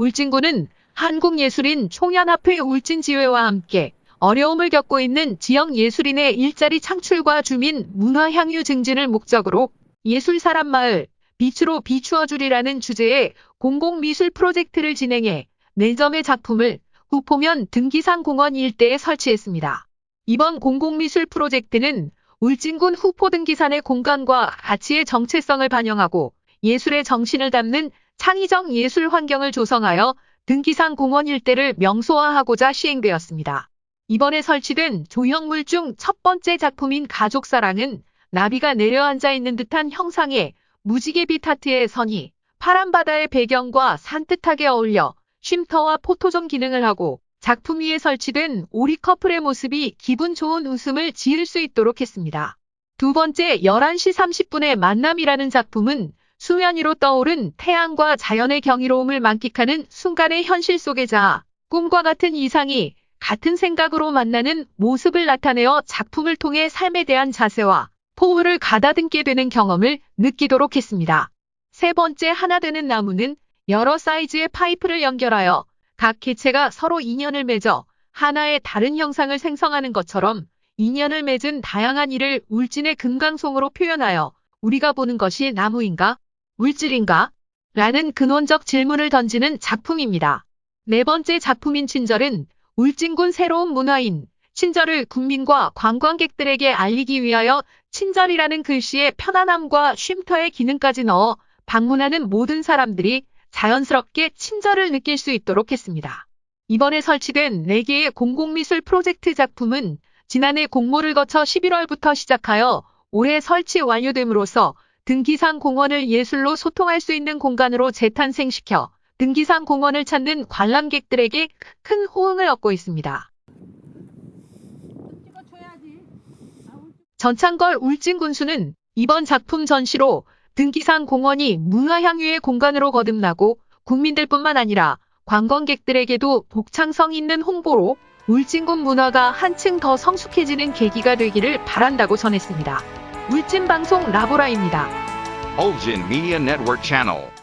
울진군은 한국예술인 총연합회 울진지회와 함께 어려움을 겪고 있는 지역 예술인의 일자리 창출과 주민 문화 향유 증진을 목적으로 예술사람 마을 빛으로 비추어주리라는 주제의 공공미술 프로젝트를 진행해 4점의 작품을 후포면 등기산 공원 일대에 설치했습니다. 이번 공공미술 프로젝트는 울진군 후포 등기산의 공간과 가치의 정체성을 반영하고 예술의 정신을 담는 창의적 예술 환경을 조성하여 등기산 공원 일대를 명소화하고자 시행되었습니다. 이번에 설치된 조형물 중 첫 번째 작품인 가족사랑은 나비가 내려앉아 있는 듯한 형상의 무지개빛 하트의 선이 파란 바다의 배경과 산뜻하게 어울려 쉼터와 포토존 기능을 하고 작품 위에 설치된 오리 커플의 모습이 기분 좋은 웃음을 지을 수 있도록 했습니다. 두 번째 11시 30분의 만남이라는 작품은 수면 위로 떠오른 태양과 자연의 경이로움을 만끽하는 순간의 현실 속에 자아 꿈과 같은 이상이 같은 생각으로 만나는 모습을 나타내어 작품을 통해 삶에 대한 자세와 포부를 가다듬게 되는 경험을 느끼도록 했습니다. 세 번째 하나 되는 나무는 여러 사이즈의 파이프를 연결하여 각 개체가 서로 인연을 맺어 하나의 다른 형상을 생성하는 것처럼 인연을 맺은 다양한 일을 울진의 금강송으로 표현하여 우리가 보는 것이 나무인가? 물질인가? 라는 근원적 질문을 던지는 작품입니다. 네 번째 작품인 친절은 울진군 새로운 문화인 친절을 국민과 관광객들에게 알리기 위하여 친절이라는 글씨에 편안함과 쉼터의 기능까지 넣어 방문하는 모든 사람들이 자연스럽게 친절을 느낄 수 있도록 했습니다. 이번에 설치된 4개의 공공미술 프로젝트 작품은 지난해 공모를 거쳐 11월부터 시작하여 올해 설치 완료됨으로써 등기산 공원을 예술로 소통할 수 있는 공간으로 재탄생시켜 등기산 공원을 찾는 관람객들에게 큰 호응을 얻고 있습니다. 전창걸 울진 군수는 이번 작품 전시로 등기산 공원이 문화향유의 공간으로 거듭나고 국민들뿐만 아니라 관광객들에게도 복창성 있는 홍보로 울진군 문화가 한층 더 성숙해지는 계기가 되기를 바란다고 전했습니다. 울진방송 라보라입니다. Ulgin Media Network Channel.